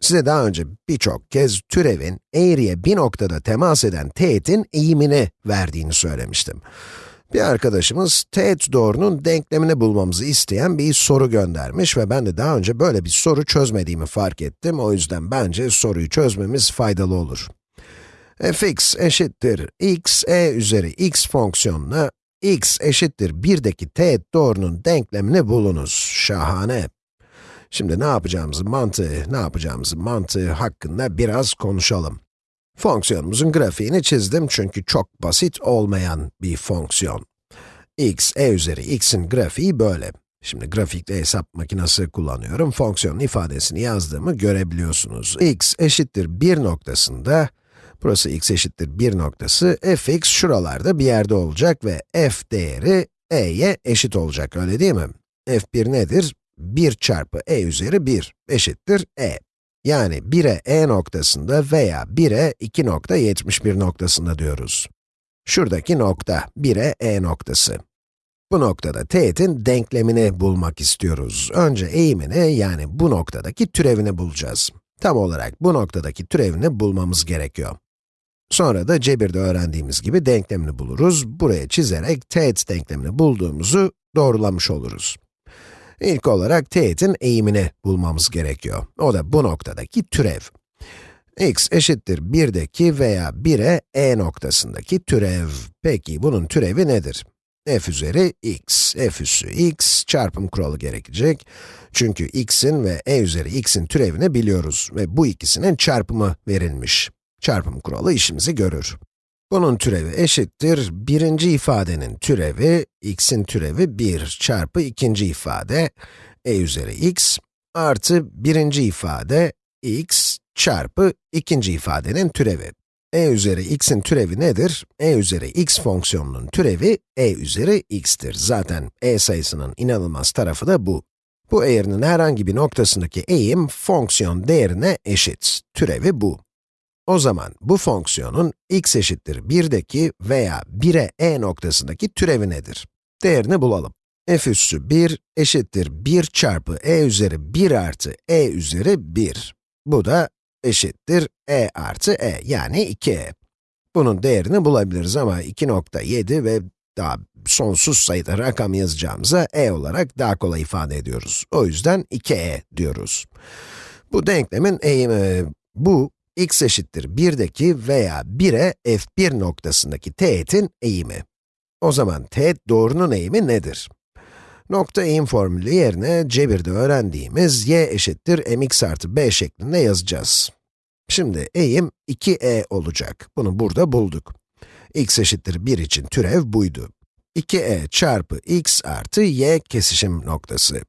Size daha önce birçok kez türevin eğriye bir noktada temas eden teğetin eğimini verdiğini söylemiştim. Bir arkadaşımız teğet doğrunun denklemini bulmamızı isteyen bir soru göndermiş ve ben de daha önce böyle bir soru çözmediğimi fark ettim. O yüzden bence soruyu çözmemiz faydalı olur. fx eşittir x e üzeri x fonksiyonuna x eşittir 1'deki teğet doğrunun denklemini bulunuz. Şahane. Şimdi ne yapacağımızı mantığı, ne yapacağımızı mantığı hakkında biraz konuşalım. Fonksiyonumuzun grafiğini çizdim çünkü çok basit olmayan bir fonksiyon. x, e üzeri x'in grafiği böyle. Şimdi grafikte hesap makinesi kullanıyorum. Fonksiyonun ifadesini yazdığımı görebiliyorsunuz. x eşittir 1 noktasında, burası x eşittir 1 noktası, fx şuralarda bir yerde olacak ve f değeri e'ye eşit olacak, öyle değil mi? f1 nedir? 1 çarpı e üzeri 1 eşittir e. Yani 1'e e noktasında veya 1'e 2.71 noktasında diyoruz. Şuradaki nokta, 1'e e noktası. Bu noktada teğetin denklemini bulmak istiyoruz. Önce eğimini, yani bu noktadaki türevini bulacağız. Tam olarak bu noktadaki türevini bulmamız gerekiyor. Sonra da cebirde öğrendiğimiz gibi denklemini buluruz. Buraya çizerek teğet denklemini bulduğumuzu doğrulamış oluruz. İlk olarak teğetin eğimini bulmamız gerekiyor. O da bu noktadaki türev. x eşittir 1'deki veya 1'e e noktasındaki türev. Peki bunun türevi nedir? f üzeri x, f üssü x çarpım kuralı gerekecek. Çünkü x'in ve e üzeri x'in türevini biliyoruz ve bu ikisinin çarpımı verilmiş. Çarpım kuralı işimizi görür. Bunun türevi eşittir, birinci ifadenin türevi, x'in türevi 1 çarpı ikinci ifade, e üzeri x, artı birinci ifade, x çarpı ikinci ifadenin türevi. e üzeri x'in türevi nedir? e üzeri x fonksiyonunun türevi, e üzeri x'tir. Zaten e sayısının inanılmaz tarafı da bu. Bu eğrinin herhangi bir noktasındaki eğim, fonksiyon değerine eşit. Türevi bu. O zaman bu fonksiyonun x eşittir 1'deki veya 1'e e noktasındaki türevi nedir? Değerini bulalım. f üssü 1 eşittir 1 çarpı e üzeri 1 artı e üzeri 1. Bu da eşittir e artı e, yani 2e. Bunun değerini bulabiliriz ama 2.7 ve daha sonsuz sayıda rakam yazacağımıza e olarak daha kolay ifade ediyoruz. O yüzden 2e diyoruz. Bu denklemin eğimi, bu x eşittir 1'deki veya 1'e f1 noktasındaki teğetin eğimi. O zaman teğet doğrunun eğimi nedir? Nokta eğim formülü yerine cebirde öğrendiğimiz y eşittir mx artı b şeklinde yazacağız. Şimdi eğim 2e olacak. Bunu burada bulduk. x eşittir 1 için türev buydu. 2e çarpı x artı y kesişim noktası.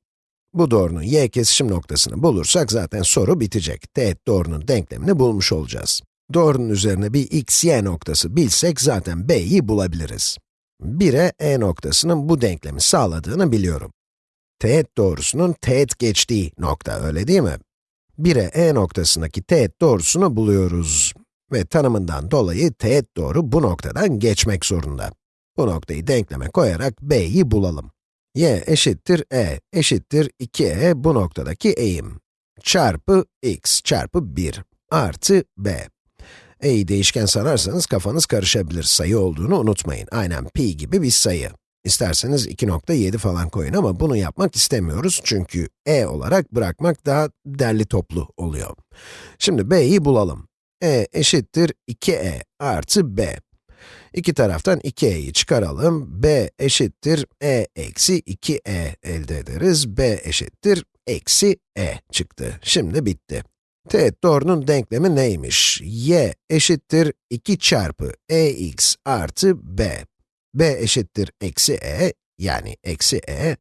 Bu doğrunun y kesişim noktasını bulursak zaten soru bitecek. Teğet doğrunun denklemini bulmuş olacağız. Doğrunun üzerine bir x, y noktası bilsek zaten b'yi bulabiliriz. 1'e e noktasının bu denklemi sağladığını biliyorum. Teğet doğrusunun teğet geçtiği nokta, öyle değil mi? 1'e e noktasındaki teğet doğrusunu buluyoruz. Ve tanımından dolayı teğet doğru bu noktadan geçmek zorunda. Bu noktayı denkleme koyarak b'yi bulalım y eşittir e eşittir 2e bu noktadaki eğim çarpı x çarpı 1 artı b. e'yi değişken sanarsanız kafanız karışabilir, sayı olduğunu unutmayın. Aynen pi gibi bir sayı. İsterseniz 2.7 falan koyun ama bunu yapmak istemiyoruz çünkü e olarak bırakmak daha derli toplu oluyor. Şimdi b'yi bulalım. e eşittir 2e artı b. İki taraftan 2e'yi çıkaralım. b eşittir e eksi 2e elde ederiz. b eşittir eksi e çıktı. Şimdi bitti. Teğet doğrunun denklemi neymiş? y eşittir 2 çarpı ex artı b. b eşittir eksi e, yani eksi e.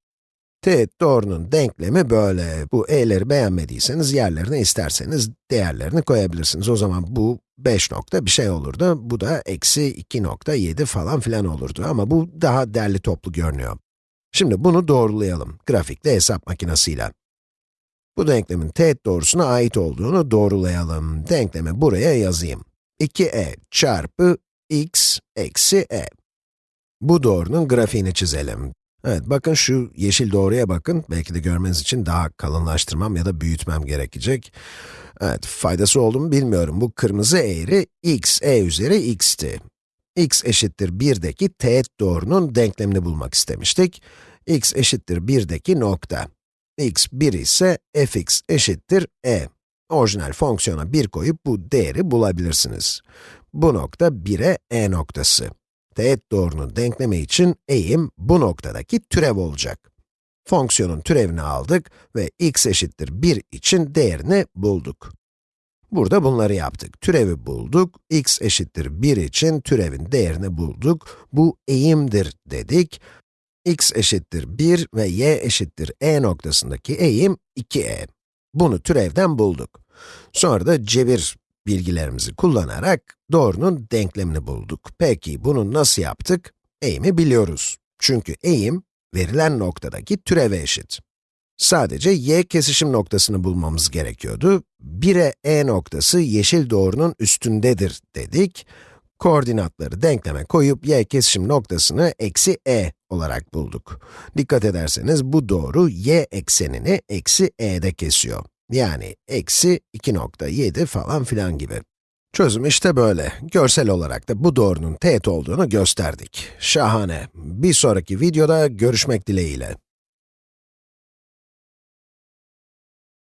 Teğet doğrunun denklemi böyle. Bu e'leri beğenmediyseniz yerlerine isterseniz değerlerini koyabilirsiniz. O zaman bu 5 nokta bir şey olurdu. Bu da eksi 2.7 falan filan olurdu ama bu daha derli toplu görünüyor. Şimdi bunu doğrulayalım, grafikte hesap makinesiyle. Bu denklemin teğet doğrusuna ait olduğunu doğrulayalım. Denklemi buraya yazayım. 2e çarpı x eksi e. Bu doğrunun grafiğini çizelim. Evet, bakın şu yeşil doğruya bakın. Belki de görmeniz için daha kalınlaştırmam ya da büyütmem gerekecek. Evet, faydası oldu mu bilmiyorum. Bu kırmızı eğri x, e üzeri x'ti. x eşittir 1'deki teğet doğrunun denklemini bulmak istemiştik. x eşittir 1'deki nokta. x 1 ise fx eşittir e. Orijinal fonksiyona 1 koyup bu değeri bulabilirsiniz. Bu nokta 1'e e noktası. Teğet doğrunun denklemi için eğim bu noktadaki türev olacak. Fonksiyonun türevini aldık ve x eşittir 1 için değerini bulduk. Burada bunları yaptık. Türevi bulduk, x eşittir 1 için türevin değerini bulduk. Bu eğimdir dedik. x eşittir 1 ve y eşittir e noktasındaki eğim 2e. Bunu türevden bulduk. Sonra da cebir bilgilerimizi kullanarak doğrunun denklemini bulduk. Peki bunu nasıl yaptık? Eğimi biliyoruz. Çünkü eğim, verilen noktadaki türeve eşit. Sadece y kesişim noktasını bulmamız gerekiyordu. 1'e e noktası yeşil doğrunun üstündedir dedik. Koordinatları denkleme koyup y kesişim noktasını eksi e olarak bulduk. Dikkat ederseniz bu doğru y eksenini eksi e'de kesiyor. Yani eksi 2.7 falan filan gibi. Çözüm işte böyle. Görsel olarak da bu doğrunun teğet olduğunu gösterdik. Şahane. Bir sonraki videoda görüşmek dileğiyle.